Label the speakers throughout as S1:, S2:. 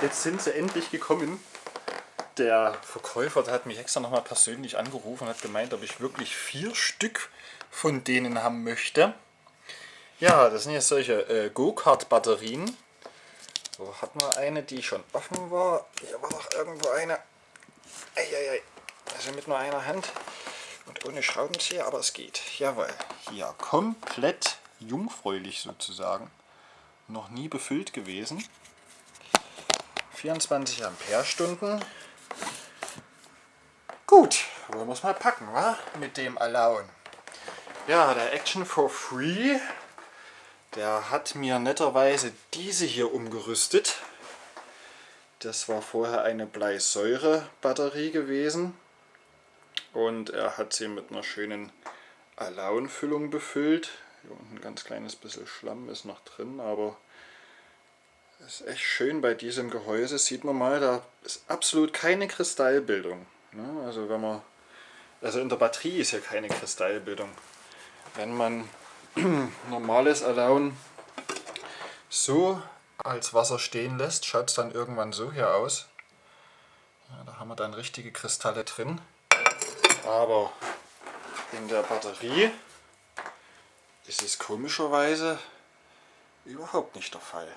S1: Jetzt sind sie endlich gekommen. Der Verkäufer der hat mich extra nochmal persönlich angerufen und hat gemeint, ob ich wirklich vier Stück von denen haben möchte. Ja, das sind jetzt solche äh, Go-Kart-Batterien. So, hatten wir eine, die schon offen war. Hier war noch irgendwo eine. Eieiei. Also mit nur einer Hand und ohne Schraubenzieher, aber es geht. Jawohl. Hier komplett jungfräulich sozusagen. Noch nie befüllt gewesen. 24 Ampere-Stunden. Gut, wollen wir es mal packen, wa? Mit dem Allowen. Ja, der Action for Free, der hat mir netterweise diese hier umgerüstet. Das war vorher eine Bleisäure-Batterie gewesen. Und er hat sie mit einer schönen Allowen-Füllung befüllt. Hier unten ein ganz kleines bisschen Schlamm ist noch drin, aber ist echt schön bei diesem Gehäuse. Sieht man mal, da ist absolut keine Kristallbildung. Ne? Also wenn man, also in der Batterie ist ja keine Kristallbildung. Wenn man normales Allowen so als Wasser stehen lässt, schaut es dann irgendwann so hier aus. Ja, da haben wir dann richtige Kristalle drin. Aber in der Batterie ist es komischerweise überhaupt nicht der Fall.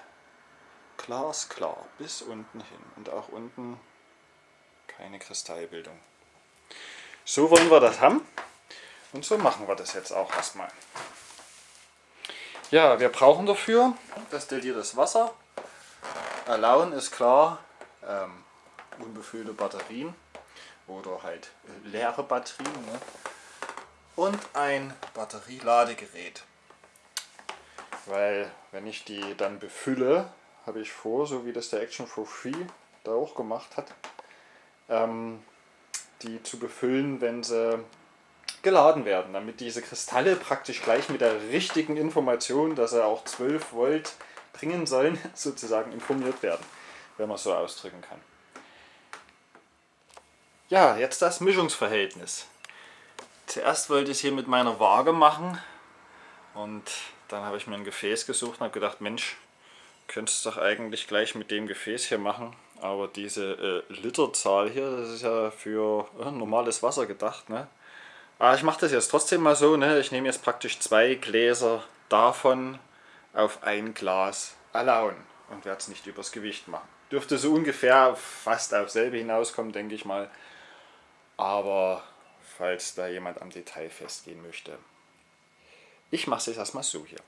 S1: Klar ist klar, bis unten hin und auch unten keine Kristallbildung. So wollen wir das haben und so machen wir das jetzt auch erstmal. Ja, wir brauchen dafür destilliertes Wasser. Erlauben ist klar, ähm, unbefüllte Batterien oder halt leere Batterien ne? und ein Batterieladegerät. Weil wenn ich die dann befülle, habe ich vor, so wie das der Action for Free da auch gemacht hat, ähm, die zu befüllen, wenn sie geladen werden, damit diese Kristalle praktisch gleich mit der richtigen Information, dass sie auch 12 Volt bringen sollen, sozusagen informiert werden, wenn man es so ausdrücken kann. Ja, jetzt das Mischungsverhältnis. Zuerst wollte ich es hier mit meiner Waage machen und dann habe ich mir ein Gefäß gesucht und habe gedacht, Mensch, könntest doch eigentlich gleich mit dem Gefäß hier machen. Aber diese äh, Literzahl hier, das ist ja für äh, normales Wasser gedacht. Ne? Aber ich mache das jetzt trotzdem mal so. Ne? Ich nehme jetzt praktisch zwei Gläser davon auf ein Glas Alaun und werde es nicht übers Gewicht machen. Dürfte so ungefähr fast auf selbe hinauskommen, denke ich mal. Aber falls da jemand am Detail festgehen möchte. Ich mache es jetzt erstmal so hier.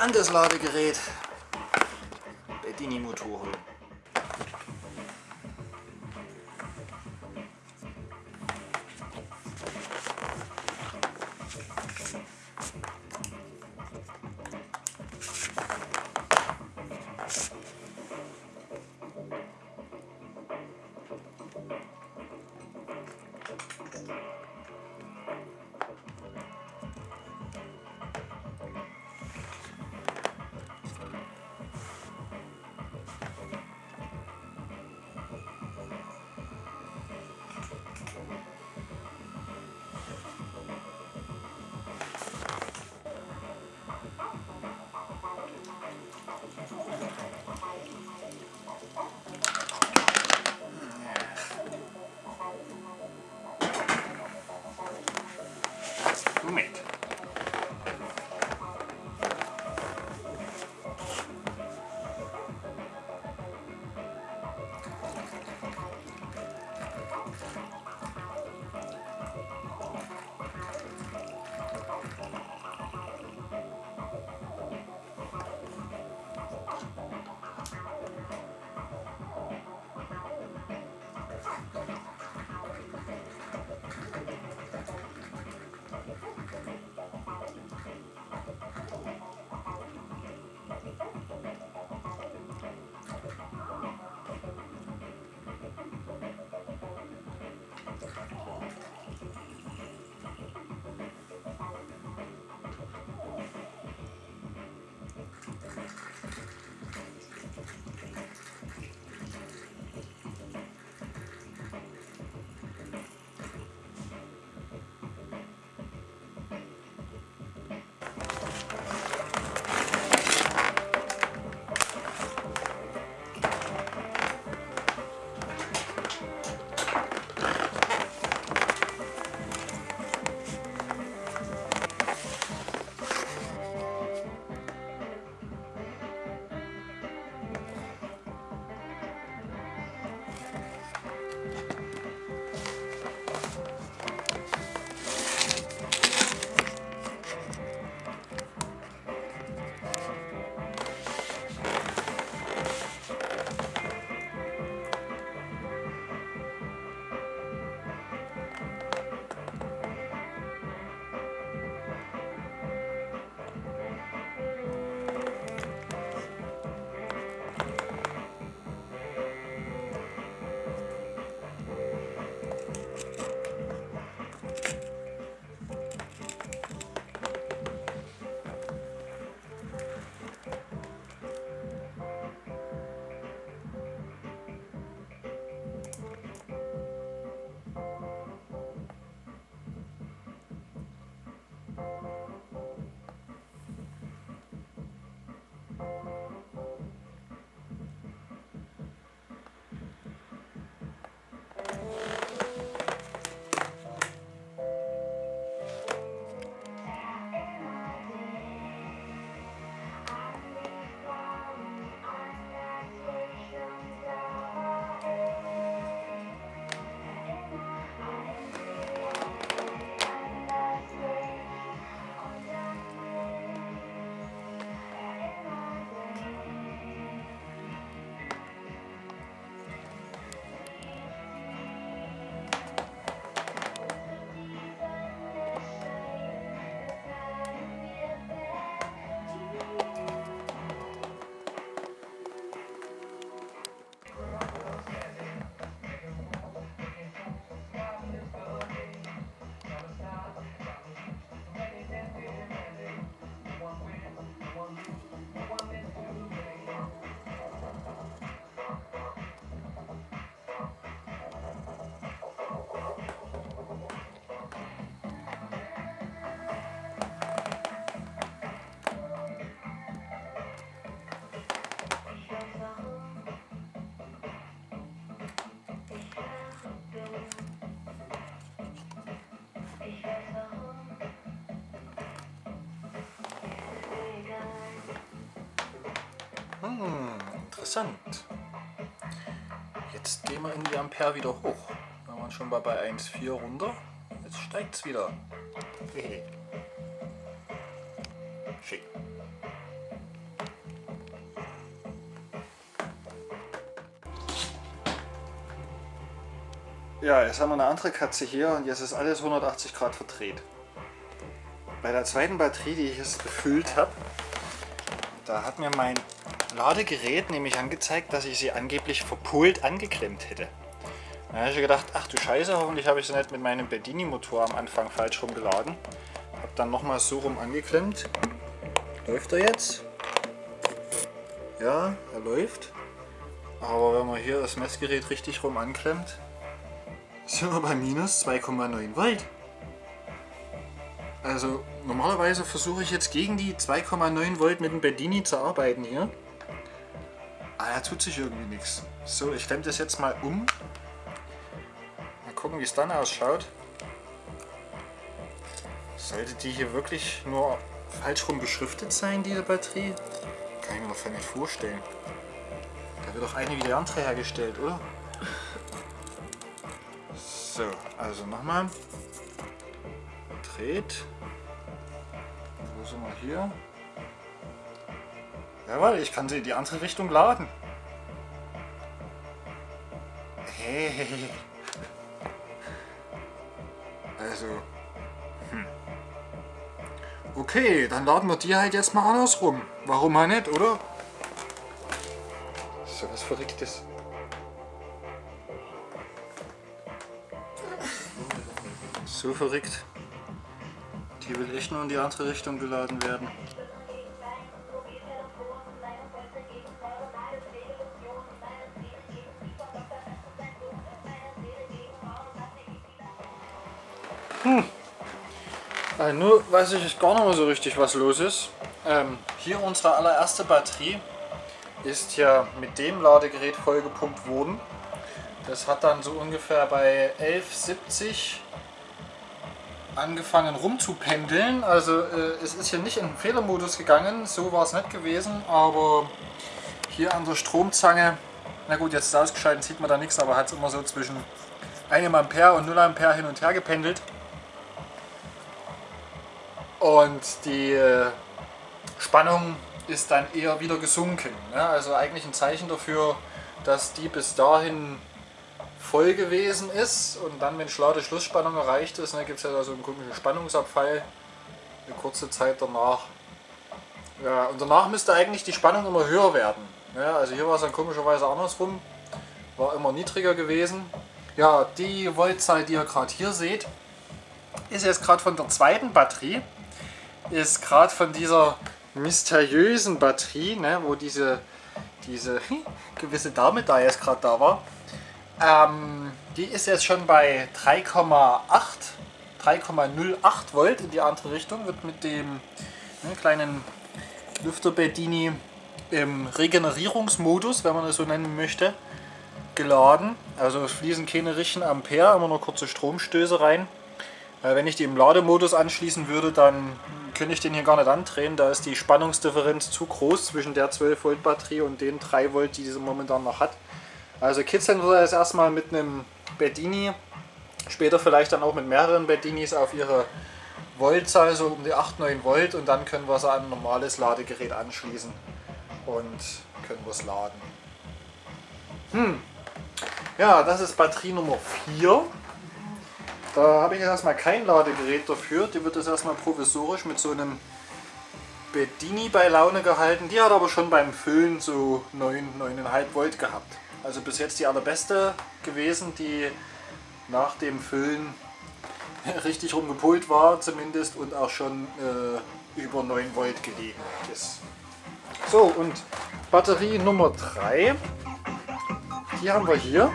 S1: An das Ladegerät. Bedini-Motor holen. Interessant. Jetzt gehen wir in die Ampere wieder hoch. Da waren schon mal bei 1,4 runter. Jetzt steigt es wieder. Schick. Ja, jetzt haben wir eine andere Katze hier und jetzt ist alles 180 Grad verdreht. Bei der zweiten Batterie, die ich jetzt befüllt habe, da hat mir mein Ladegerät nämlich angezeigt, dass ich sie angeblich verpult angeklemmt hätte. Da habe ich gedacht, ach du Scheiße, hoffentlich habe ich sie nicht mit meinem Bedini-Motor am Anfang falsch rumgeladen. Habe dann nochmal so rum angeklemmt. Läuft er jetzt? Ja, er läuft. Aber wenn man hier das Messgerät richtig rum anklemmt, sind wir bei minus 2,9 Volt. Also normalerweise versuche ich jetzt gegen die 2,9 Volt mit dem Bedini zu arbeiten hier. Aber da tut sich irgendwie nichts. So, ich klemme das jetzt mal um. Mal gucken, wie es dann ausschaut. Sollte die hier wirklich nur falsch rum beschriftet sein, diese Batterie? Kann ich mir noch nicht vorstellen. Da wird doch eine wie die andere hergestellt, oder? So, also nochmal. Dreht. Wo sind wir hier? Jawohl, ich kann sie in die andere Richtung laden. Hey. Also. Hm. Okay, dann laden wir die halt jetzt mal andersrum. Warum mal nicht, oder? So was Verrücktes. So verrückt. Die will echt nur in die andere Richtung geladen werden. Also nur weiß ich gar nicht mehr so richtig, was los ist. Ähm, hier unsere allererste Batterie ist ja mit dem Ladegerät vollgepumpt worden. Das hat dann so ungefähr bei 11,70 angefangen rumzupendeln. Also äh, es ist hier nicht in den Fehlermodus gegangen, so war es nicht gewesen, aber hier an der Stromzange, na gut, jetzt ist es ausgeschaltet, sieht man da nichts, aber hat es immer so zwischen 1 Ampere und 0 Ampere hin und her gependelt. Und die äh, Spannung ist dann eher wieder gesunken. Ne? Also eigentlich ein Zeichen dafür, dass die bis dahin voll gewesen ist und dann, wenn schlade Schlussspannung erreicht ist, ne, gibt es ja da so einen komischen Spannungsabfall eine kurze Zeit danach. Ja, und danach müsste eigentlich die Spannung immer höher werden. Ja, also hier war es dann komischerweise andersrum, war immer niedriger gewesen. Ja, die Voltzahl, die ihr gerade hier seht, ist jetzt gerade von der zweiten Batterie, ist gerade von dieser mysteriösen Batterie, ne, wo diese, diese gewisse Dame da jetzt gerade da war, ähm, die ist jetzt schon bei 3,8 3,08 Volt in die andere Richtung, wird mit dem ne, kleinen Lüfter Bedini im Regenerierungsmodus, wenn man es so nennen möchte, geladen. Also es fließen keine richtigen Ampere, immer nur kurze Stromstöße rein. Äh, wenn ich die im Lademodus anschließen würde, dann könnte ich den hier gar nicht andrehen. Da ist die Spannungsdifferenz zu groß zwischen der 12 Volt Batterie und den 3 Volt, die diese momentan noch hat. Also kitzeln wir das erstmal mit einem Bedini, später vielleicht dann auch mit mehreren Bedinis auf ihre Voltzahl, so um die 8, 9 Volt und dann können wir es an ein normales Ladegerät anschließen und können wir es laden. Hm. Ja, das ist Batterie Nummer 4. Da habe ich jetzt erstmal kein Ladegerät dafür. Die wird jetzt erstmal provisorisch mit so einem Bedini bei Laune gehalten. Die hat aber schon beim Füllen so 9, 9,5 Volt gehabt. Also bis jetzt die allerbeste gewesen, die nach dem Füllen richtig rumgepult war zumindest und auch schon äh, über 9 Volt gelegen ist. So und Batterie Nummer 3, die haben wir hier.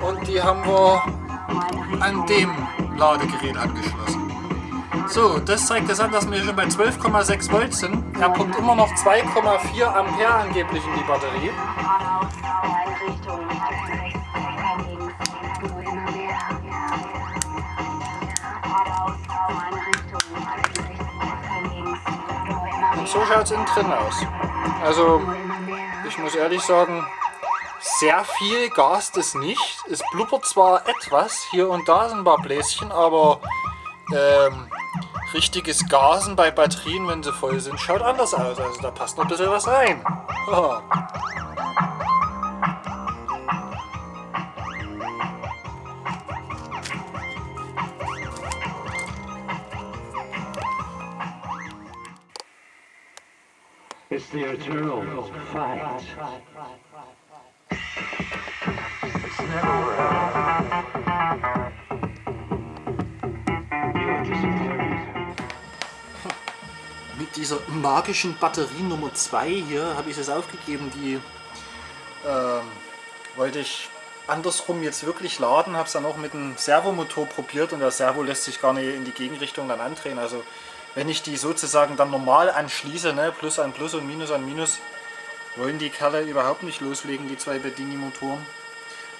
S1: Und die haben wir an dem Ladegerät angeschlossen. So, das zeigt jetzt an, dass wir schon bei 12,6 Volt sind. Er pumpt immer noch 2,4 Ampere angeblich in die Batterie. Und so schaut es innen drin aus. Also, ich muss ehrlich sagen, sehr viel Gas es nicht. Es blubbert zwar etwas, hier und da sind ein paar Bläschen, aber ähm, richtiges Gasen bei Batterien, wenn sie voll sind, schaut anders aus. Also da passt noch ein bisschen was rein.
S2: It's the eternal fight.
S1: Mit dieser magischen Batterie Nummer 2 hier habe ich es aufgegeben. Die ähm, wollte ich andersrum jetzt wirklich laden. Habe es dann auch mit dem Servomotor probiert und der Servo lässt sich gar nicht in die Gegenrichtung dann andrehen. Also wenn ich die sozusagen dann normal anschließe, ne, Plus an Plus und Minus an Minus, wollen die Kerle überhaupt nicht loslegen, die zwei Bedini-Motoren.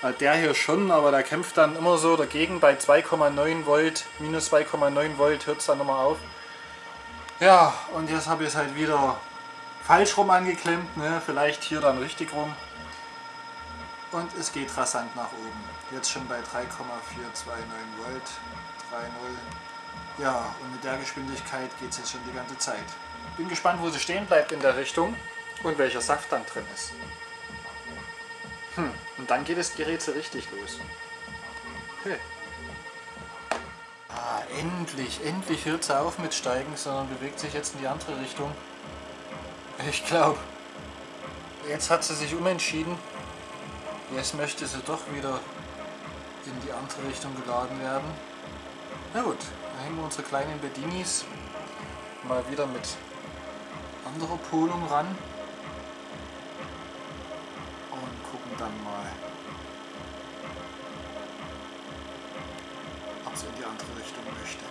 S1: Äh, Der hier schon, aber der kämpft dann immer so dagegen. Bei 2,9 Volt, minus 2,9 Volt hört es dann nochmal auf. Ja, und jetzt habe ich es halt wieder falsch rum angeklemmt, ne? vielleicht hier dann richtig rum. Und es geht rasant nach oben. Jetzt schon bei 3,429 Volt, 3,0. Ja, und mit der Geschwindigkeit geht es jetzt schon die ganze Zeit. Bin gespannt, wo sie stehen bleibt in der Richtung und welcher Saft dann drin ist. Hm, und dann geht das Gerät so richtig los. Hey. Ah, endlich, endlich hört sie auf mit Steigen, sondern bewegt sich jetzt in die andere Richtung. Ich glaube, jetzt hat sie sich umentschieden. Jetzt möchte sie doch wieder in die andere Richtung geladen werden. Na gut, dann hängen wir unsere kleinen Bedinis mal wieder mit anderer Polung ran dann mal, ob sie in die andere Richtung möchte.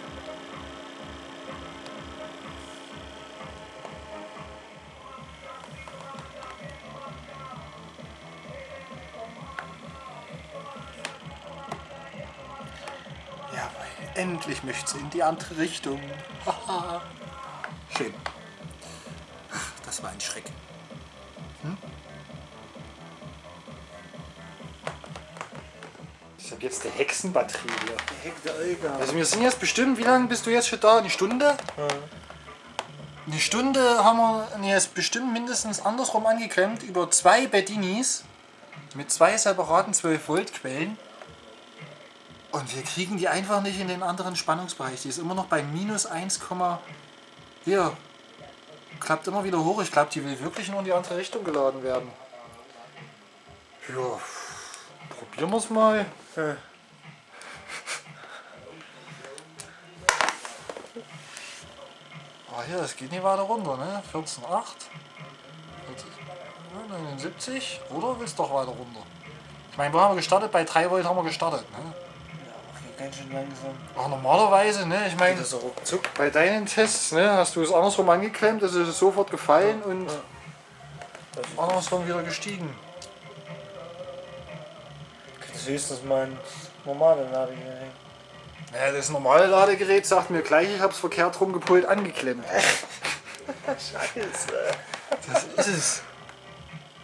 S1: Jawohl, endlich möchte sie in die andere Richtung. Haha. Schön. Das war ein Schreck. Habe jetzt die Hexenbatterie hier.
S3: Hektar.
S1: Also wir sind jetzt bestimmt, wie lange bist du jetzt schon da? Eine Stunde? Eine Stunde haben wir jetzt bestimmt mindestens andersrum angeklemmt über zwei Bedinis mit zwei separaten 12 Volt Quellen. Und wir kriegen die einfach nicht in den anderen Spannungsbereich. Die ist immer noch bei minus 1, hier. Klappt immer wieder hoch. Ich glaube, die will wirklich nur in die andere Richtung geladen werden. Ja, wir es mal.
S3: Ja.
S1: Ah, hier, das geht nicht weiter runter, ne? 14,8. 79. Oder willst du doch weiter runter? Ich meine, wo haben wir gestartet? Bei 3 Volt haben wir gestartet, ne?
S3: Ganz schön langsam.
S1: Auch normalerweise, ne? Ich meine,
S3: so
S1: bei deinen Tests, ne, hast du es andersrum angeklemmt, es ist sofort gefallen und andersrum wieder gestiegen.
S3: Das ist höchstens mein normales Ladegerät.
S1: Ja, das normale Ladegerät sagt mir gleich, ich habe es verkehrt rumgepult angeklemmt.
S3: Scheiße.
S1: Das ist es.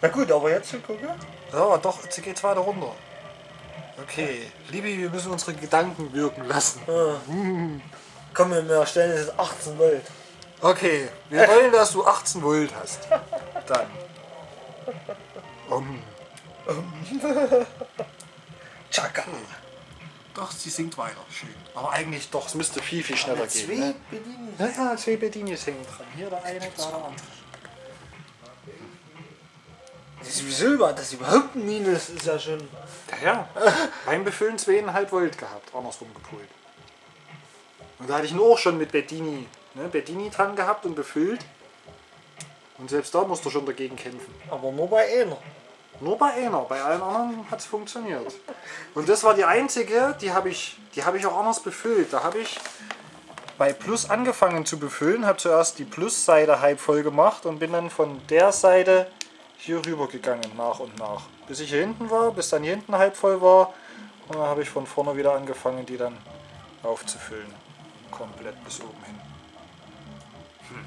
S3: Na gut, aber jetzt zu gucken.
S1: Ja, doch, jetzt geht's weiter runter. Okay, Libi, wir müssen unsere Gedanken wirken lassen.
S3: Ja. Komm, wir mir stellen es ist 18 Volt.
S1: Okay, wir wollen, dass du 18 Volt hast. Dann. Um.
S3: Chaka.
S1: Doch, sie singt weiter. Schön. Aber eigentlich doch, es müsste viel, viel schneller
S3: Zwei
S1: gehen. Ne?
S3: Bedienungen.
S1: Ja, ja, zwei Bedinis hängen dran. Hier der eine, da der andere.
S3: Das ist Wieso überhaupt, das überhaupt ein Minus ist ja schon.
S1: Ja, ja. Beim Befüllen 2,5 Volt gehabt, andersrum gepult. Und da hatte ich ihn auch schon mit Bedini, ne, Bedini dran gehabt und befüllt. Und selbst da musst du schon dagegen kämpfen.
S3: Aber nur bei einer.
S1: Nur bei einer, bei allen anderen hat es funktioniert. Und das war die einzige, die habe ich, die habe ich auch anders befüllt. Da habe ich bei Plus angefangen zu befüllen, habe zuerst die Plus-Seite halb voll gemacht und bin dann von der Seite hier rüber gegangen, nach und nach. Bis ich hier hinten war, bis dann hier hinten halb voll war. Und dann habe ich von vorne wieder angefangen, die dann aufzufüllen. Komplett bis oben hin. Hm.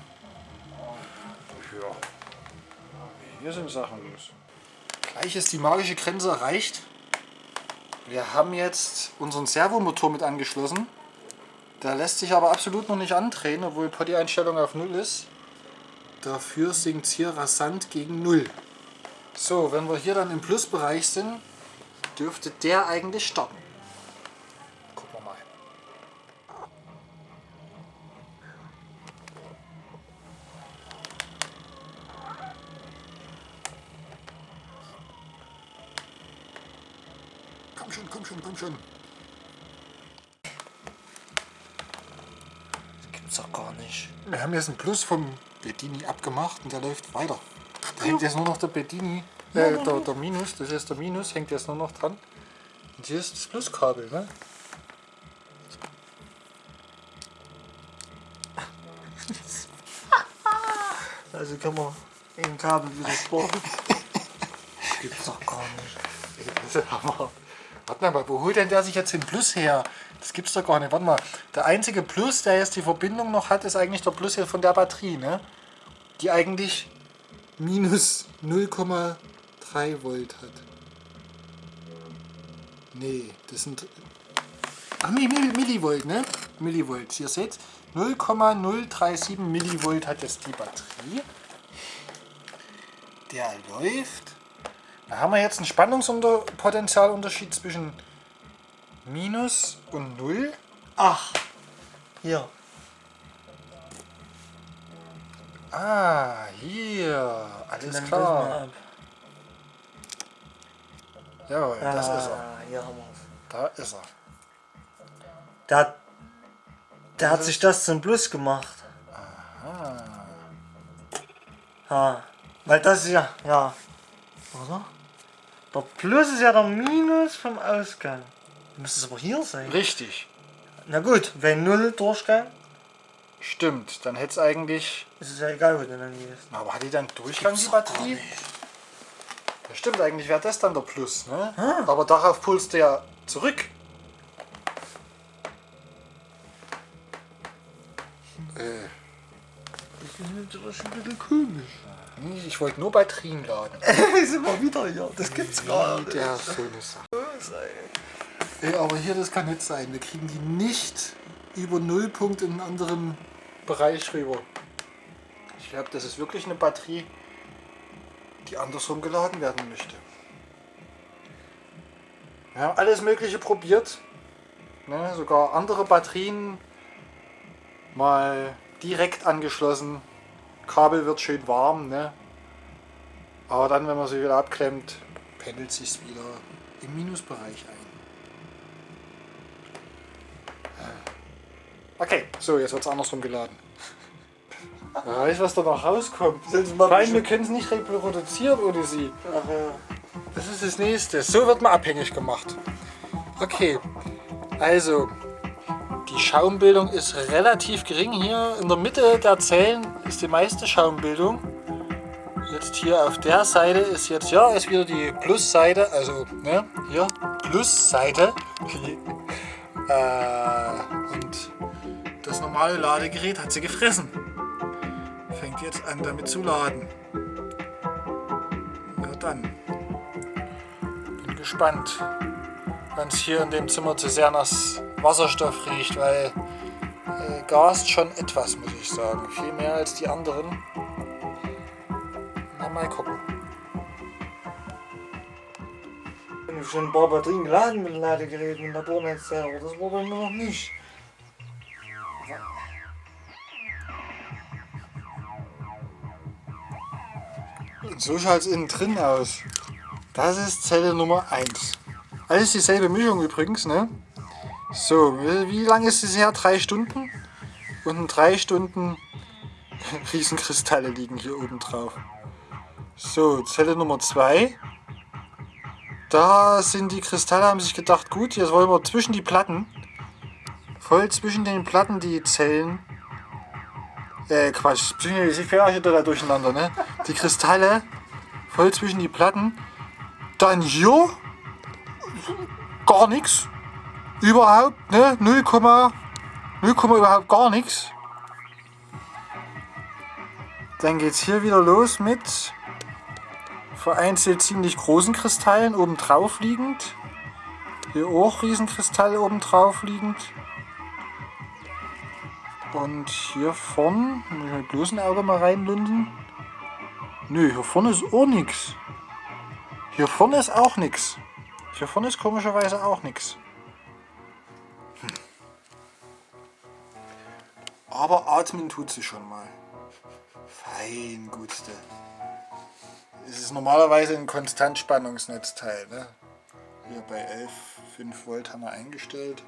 S1: Ja. Hier sind Sachen los. Gleich ist die magische Grenze erreicht. Wir haben jetzt unseren Servomotor mit angeschlossen. Der lässt sich aber absolut noch nicht andrehen, obwohl Potty-Einstellung auf 0 ist. Dafür sinkt es hier rasant gegen 0. So, wenn wir hier dann im Plusbereich sind, dürfte der eigentlich starten. Gucken wir mal. Komm schon, komm schon, komm schon.
S3: Das gibt's doch gar nicht.
S1: Wir haben jetzt einen Plus vom Bedini abgemacht und der läuft weiter. Da hängt jetzt nur noch der Bedini, äh, der, der Minus, das ist der Minus, hängt jetzt nur noch dran. Und hier ist das Pluskabel, ne?
S3: Also kann man im Kabel wieder sparen. Das gibt's doch gar nicht.
S1: Das ist Hammer. Warte mal, wo holt denn der sich jetzt den Plus her? Das gibt's doch gar nicht. Warte mal, der einzige Plus, der jetzt die Verbindung noch hat, ist eigentlich der Plus hier von der Batterie, ne? Die eigentlich minus 0,3 Volt hat. Nee, das sind Ach, Mi- Mi- Millivolt, ne? Millivolt. Ihr seht, 0,037 Millivolt hat jetzt die Batterie. Der läuft. Da haben wir jetzt einen Spannungspotentialunterschied zwischen Minus und Null.
S3: Ach, hier.
S1: Ah, hier. Alles
S3: Dann
S1: klar.
S3: ab.
S1: Jawohl, das ist er.
S3: Ah, hier haben wir's.
S1: Da ist er.
S3: Der, hat- der hat sich das zum Plus gemacht. Ha. Weil das ist ja, ja. Oder? Der Plus ist ja der Minus vom Ausgang. Müsste es aber hier sein.
S1: Richtig.
S3: Na gut, wenn Null Durchgang,
S1: Stimmt. Dann hätte es eigentlich.
S3: ist es ja egal, wo du dann gehst.
S1: Aber hat die dann Durchgang, die Batterie? Ja, stimmt, eigentlich wäre das dann der Plus, ne? Aber darauf pulst der ja zurück. Äh,
S3: Das ist ein bisschen komisch.
S1: Nee, ich wollte nur Batterien laden.
S3: ist immer wieder hier. Das gibt's gar nicht.
S1: Der so eine Sache. Ey, aber hier, das kann nicht sein. Wir kriegen die nicht über Nullpunkt in einen anderen Bereich rüber. Ich glaube, das ist wirklich eine Batterie, die andersrum geladen werden möchte. Wir haben alles Mögliche probiert. Ne, sogar andere Batterien mal direkt angeschlossen. Kabel wird schön warm. Ne? Aber dann, wenn man sie wieder abklemmt, pendelt sich wieder im Minusbereich ein. Okay, so, jetzt wird es andersrum geladen. Wer weiß, was da noch rauskommt. Nein, wir können es nicht reproduzieren ohne sie.
S3: Ach ja.
S1: Das ist das nächste. So wird man abhängig gemacht. Okay, also die Schaumbildung ist relativ gering hier. In der Mitte der Zellen ist die meiste Schaumbildung. Jetzt hier auf der Seite ist jetzt, ja, ist wieder die Plusseite, also ne, hier Plusseite. äh, und das normale Ladegerät hat sie gefressen. Fängt jetzt an damit zu laden. Na dann. Bin gespannt, wenn es hier in dem Zimmer zu sehr nach Wasserstoff riecht, weil gast schon etwas, muss ich sagen. Viel mehr als die anderen. Na, mal gucken.
S3: Ich habe schon ein paar Batterien geladen mit dem Ladegerät mit der Bohrnetzteil, aber das war bei mir noch nicht.
S1: Und so schaut es innen drin aus. Das ist Zelle Nummer 1. Alles dieselbe Mischung übrigens, ne? So, wie wie lang ist es her? Drei Stunden? Und in drei Stunden Riesenkristalle liegen hier oben drauf. So, Zelle Nummer 2. Da sind die Kristalle, haben sich gedacht, gut, jetzt wollen wir zwischen die Platten, voll zwischen den Platten die Zellen, äh, Quatsch, ich auch wieder da durcheinander, ne? Die Kristalle voll zwischen die Platten. Dann hier gar nichts. Überhaupt, ne? 0, 0, überhaupt gar nichts. Dann geht's hier wieder los mit vereinzelt ziemlich großen Kristallen oben drauf liegend. Hier auch Riesenkristalle oben drauf liegend. Und hier vorn, muss ich mit bloßem Auge mal reinlunden. Nö, hier vorne ist auch nichts. Hier vorne ist auch nichts. Hier vorne ist komischerweise auch nichts. Aber atmen tut sie schon mal. Fein, gutste. Es ist normalerweise ein Konstantspannungsnetzteil. Ne? Hier bei 11 5 Volt haben wir eingestellt.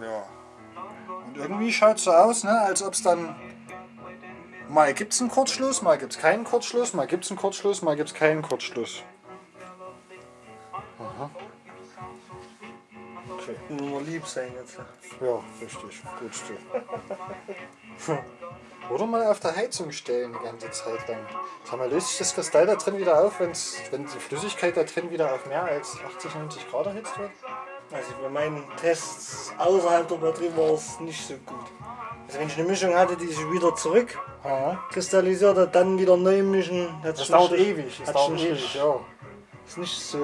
S1: Ja. Und irgendwie schaut es so aus, ne, als ob es dann mal gibt es einen Kurzschluss, mal gibt es keinen Kurzschluss, mal gibt es einen Kurzschluss, mal gibt es keinen Kurzschluss. Aha. Okay.
S3: Nur lieb sein jetzt.
S1: Ja, richtig. Gut so. Oder mal auf der Heizung stellen die ganze Zeit lang. Sag mal, löst sich das Kristall da drin wieder auf, wenn's, wenn die Flüssigkeit da drin wieder auf mehr als 80, 90 Grad erhitzt wird?
S3: Also bei meinen Tests außerhalb der Batterie war es nicht so gut. Also wenn ich eine Mischung hatte, die sich wieder zurück
S1: Ja.
S3: kristallisiert hat, dann wieder neu mischen,
S1: Das dauert ewig. Das dauert ewig, ja.
S3: Ist nicht so,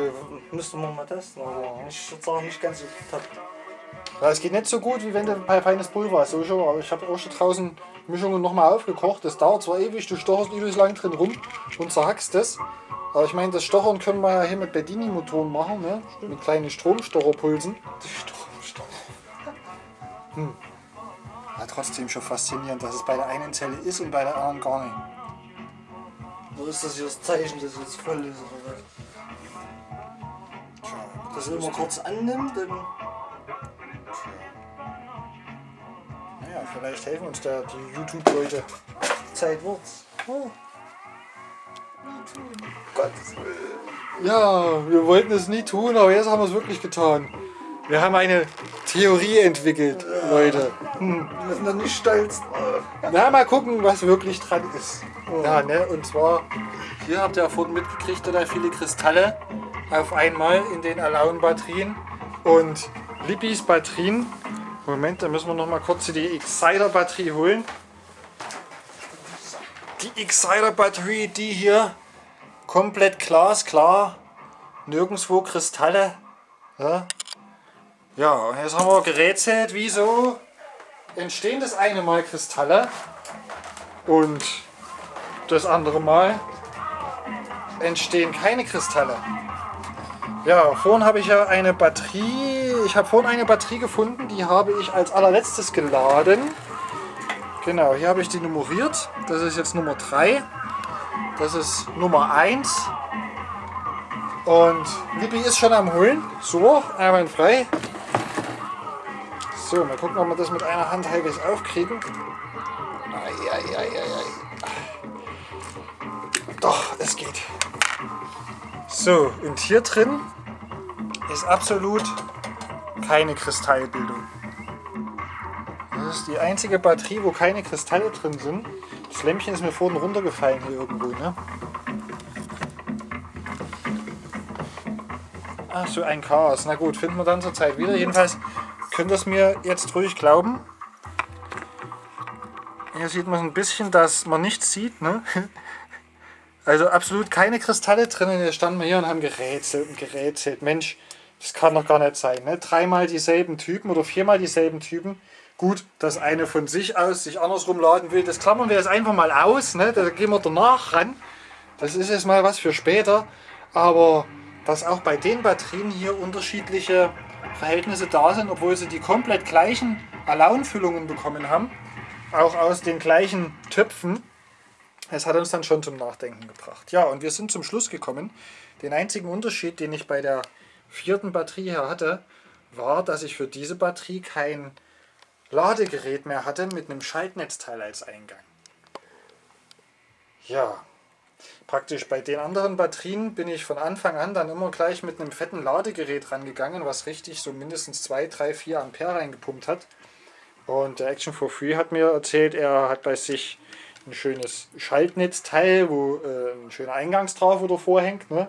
S3: müsste man mal testen. Also ich würde sagen, nicht ganz so top.
S1: Ja, es geht nicht so gut, wie wenn du bei feines Pulver hast. So schon, aber ich habe auch schon draußen Mischungen nochmal aufgekocht. Das dauert zwar ewig, du stocherst übelst lang drin rum und zerhackst das. Aber ich meine, das Stochern können wir ja hier mit Bedini-Motoren machen, ne? mit kleinen Stromstocherpulsen. Hm. Ja, trotzdem schon faszinierend, dass es bei der einen Zelle ist und bei der anderen gar nicht.
S3: Wo ist das hier das Zeichen, dass jetzt voll ist oder er immer kurz annimmt, dann
S1: Naja, vielleicht helfen uns da die YouTube-Leute.
S3: Zeit wird's. Oh.
S1: Ja, wir wollten es nie tun, aber jetzt haben wir es wirklich getan. Wir haben eine Theorie entwickelt, Leute. Hm.
S3: Wir sind doch nicht stolz drauf.
S1: Na, mal gucken, was wirklich dran ist. Ja, ne? Und zwar, hier habt ihr ja vorhin mitgekriegt, da viele Kristalle auf einmal in den Alaun-Batterien. Und Lippis Batterien. Moment, da müssen wir noch mal kurz die Exciter-Batterie holen. Die Exciter-Batterie, die hier komplett glasklar, nirgendwo Kristalle. Ja, ja und jetzt haben wir gerätselt, wieso entstehen das eine Mal Kristalle und das andere Mal entstehen keine Kristalle. Ja, vorhin habe ich ja eine Batterie, ich habe vorhin eine Batterie gefunden, die habe ich als allerletztes geladen. Genau, hier habe ich die nummeriert. Das ist jetzt Nummer 3. Das ist Nummer 1. Und Lippi ist schon am Holen. So, einwandfrei. So, mal gucken, ob wir das mit einer Hand halbwegs aufkriegen. Ai. Doch, es geht. So, und hier drin ist absolut keine Kristallbildung. Das ist die einzige Batterie, wo keine Kristalle drin sind. Das Lämpchen ist mir vorhin runtergefallen hier irgendwo, ne? Ach, so ein Chaos. Na gut, finden wir dann zur Zeit wieder. Jedenfalls könnt es mir jetzt ruhig glauben. Hier sieht man ein bisschen, dass man nichts sieht, ne? Also absolut keine Kristalle drin. Jetzt standen wir hier und haben gerätselt und gerätselt. Mensch, das kann doch gar nicht sein. Ne? Dreimal dieselben Typen oder viermal dieselben Typen. Gut, dass eine von sich aus sich andersrum laden will, das klammern wir jetzt einfach mal aus. Ne? Da gehen wir danach ran. Das ist jetzt mal was für später. Aber dass auch bei den Batterien hier unterschiedliche Verhältnisse da sind, obwohl sie die komplett gleichen Alaunfüllungen bekommen haben, auch aus den gleichen Töpfen, es hat uns dann schon zum Nachdenken gebracht. Ja, und wir sind zum Schluss gekommen. Den einzigen Unterschied, den ich bei der vierten Batterie hier hatte, war, dass ich für diese Batterie kein Ladegerät mehr hatte mit einem Schaltnetzteil als Eingang. Ja, praktisch bei den anderen Batterien bin ich von Anfang an dann immer gleich mit einem fetten Ladegerät rangegangen, was richtig so mindestens 2, 3, 4 Ampere reingepumpt hat. Und der Action for Free hat mir erzählt, er hat bei sich ein schönes Schaltnetzteil, wo äh, ein schöner Eingangs drauf oder vorhängt. Ne?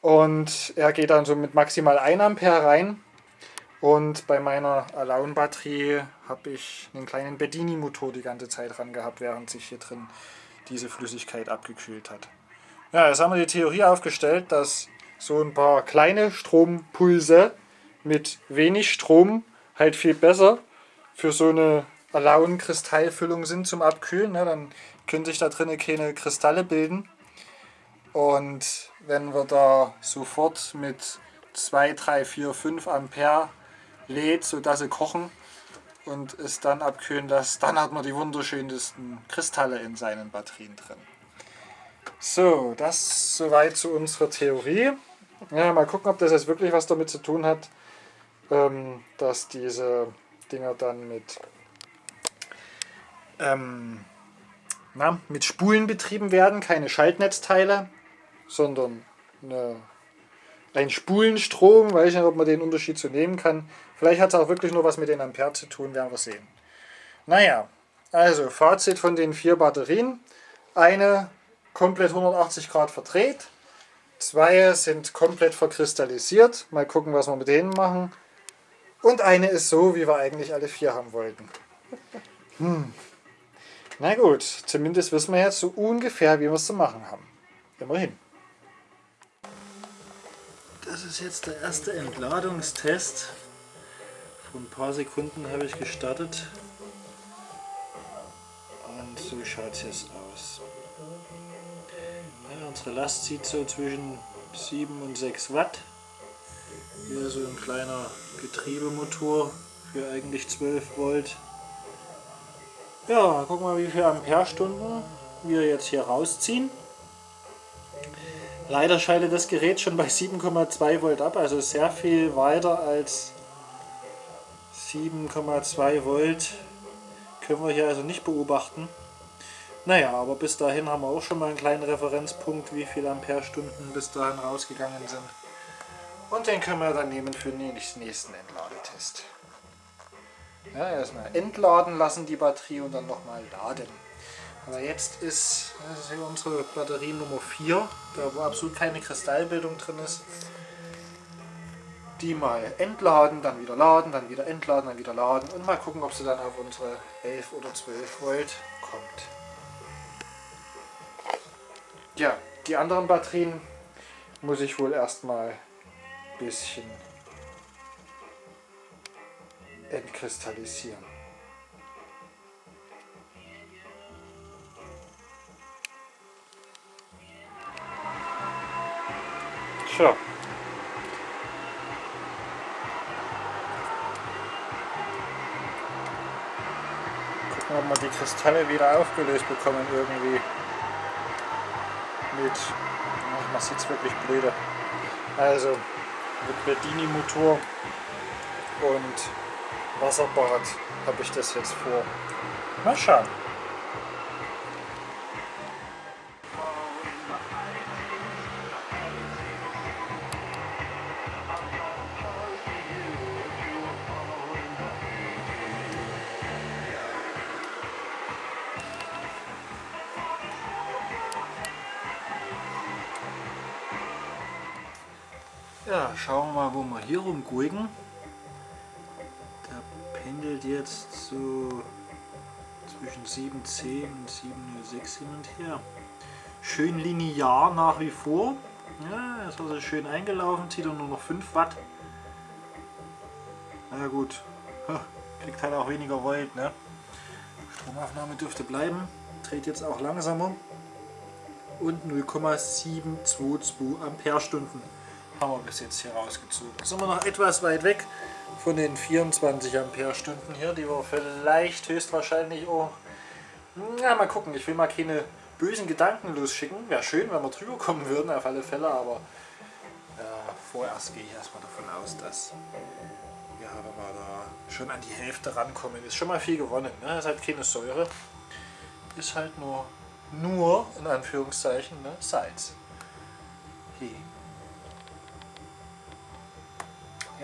S1: Und er geht dann so mit maximal 1 Ampere rein. Und bei meiner Alaun-Batterie habe ich einen kleinen Bedini-Motor die ganze Zeit dran gehabt, während sich hier drin diese Flüssigkeit abgekühlt hat. Ja, jetzt haben wir die Theorie aufgestellt, dass so ein paar kleine Strompulse mit wenig Strom halt viel besser für so eine Alaun-Kristallfüllung sind zum Abkühlen. Ne? Dann können sich da drinnen keine Kristalle bilden. Und wenn wir da sofort mit 2, 3, 4, 5 Ampere lädt, sodass sie kochen und es dann abkühlen lässt, dann hat man die wunderschönsten Kristalle in seinen Batterien drin. So, das soweit zu unserer Theorie. Ja, mal gucken, ob das jetzt wirklich was damit zu tun hat, ähm, dass diese Dinger dann mit, ähm, na, mit Spulen betrieben werden, keine Schaltnetzteile, sondern eine, ein Spulenstrom. Weiß ich nicht, ob man den Unterschied so nehmen kann. Vielleicht hat es auch wirklich nur was mit den Ampere zu tun, werden wir sehen. Naja, also Fazit von den vier Batterien. Eine komplett 180 Grad verdreht. Zwei sind komplett verkristallisiert. Mal gucken, was wir mit denen machen. Und eine ist so, wie wir eigentlich alle vier haben wollten. Hm. Na gut, zumindest wissen wir jetzt so ungefähr, wie wir es zu machen haben. Immerhin. Das ist jetzt der erste Entladungstest. Vor ein paar Sekunden habe ich gestartet. Und so schaut es jetzt aus. Ja, unsere Last zieht so zwischen 7 und 6 Watt. Hier so ein kleiner Getriebemotor für eigentlich 12 Volt. Ja, wir mal wie viele Amperestunden wir jetzt hier rausziehen. Leider schaltet das Gerät schon bei 7,2 Volt ab, also sehr viel weiter als 7,2 Volt können wir hier also nicht beobachten. Naja, aber bis dahin haben wir auch schon mal einen kleinen Referenzpunkt, wie viele Amperestunden bis dahin rausgegangen sind. Und den können wir dann nehmen für den nächsten Entladetest. Ja, erstmal entladen lassen die Batterie und dann nochmal laden. Aber jetzt ist, das ist hier unsere Batterie Nummer 4, da wo absolut keine Kristallbildung drin ist. Die mal entladen, dann wieder laden, dann wieder entladen, dann wieder laden und mal gucken, ob sie dann auf unsere 11 oder 12 Volt kommt. Ja, die anderen Batterien muss ich wohl erstmal ein bisschen entkristallisieren. So. Gucken, ob wir die Kristalle wieder aufgelöst bekommen irgendwie. Mit, ach, man sieht es wirklich blöde. Also mit Bedini-Motor und Wasserbad habe ich das jetzt vor. Mal schauen. Rumgucken. Der pendelt jetzt so zwischen 7,10 und 7,06 hin und her. Schön linear nach wie vor. Ja, ist also schön eingelaufen, zieht er nur noch 5 Watt. Na gut, kriegt halt auch weniger Volt. Ne? Stromaufnahme dürfte bleiben, dreht jetzt auch langsamer und 0,722 Amperestunden haben wir bis jetzt hier rausgezogen. Sind wir noch etwas weit weg von den 24 Amperestunden hier, die wir vielleicht höchstwahrscheinlich auch... Na, mal gucken, ich will mal keine bösen Gedanken losschicken. Wäre schön, wenn wir drüber kommen würden, auf alle Fälle, aber äh, vorerst gehe ich erstmal davon aus, dass ja, wenn wir da schon an die Hälfte rankommen, ist schon mal viel gewonnen. Ne? Ist halt keine Säure, ist halt nur, nur in Anführungszeichen, ne? Salz. Hey.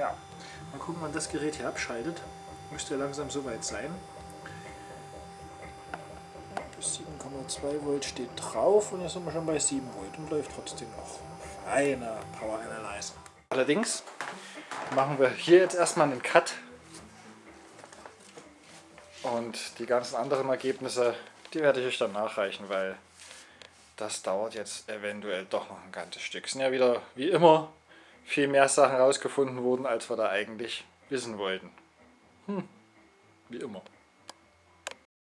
S1: Ja, mal gucken, wann das Gerät hier abschaltet. Müsste ja langsam soweit sein. Bis 7,2 Volt steht drauf und jetzt sind wir schon bei 7 Volt und läuft trotzdem noch. Feiner Power Analyzer. Allerdings machen wir hier jetzt erstmal einen Cut und die ganzen anderen Ergebnisse, die werde ich euch dann nachreichen, weil das dauert jetzt eventuell doch noch ein ganzes Stück. Es sind ja wieder, wie immer, viel mehr Sachen rausgefunden wurden, als wir da eigentlich wissen wollten. Hm, wie immer.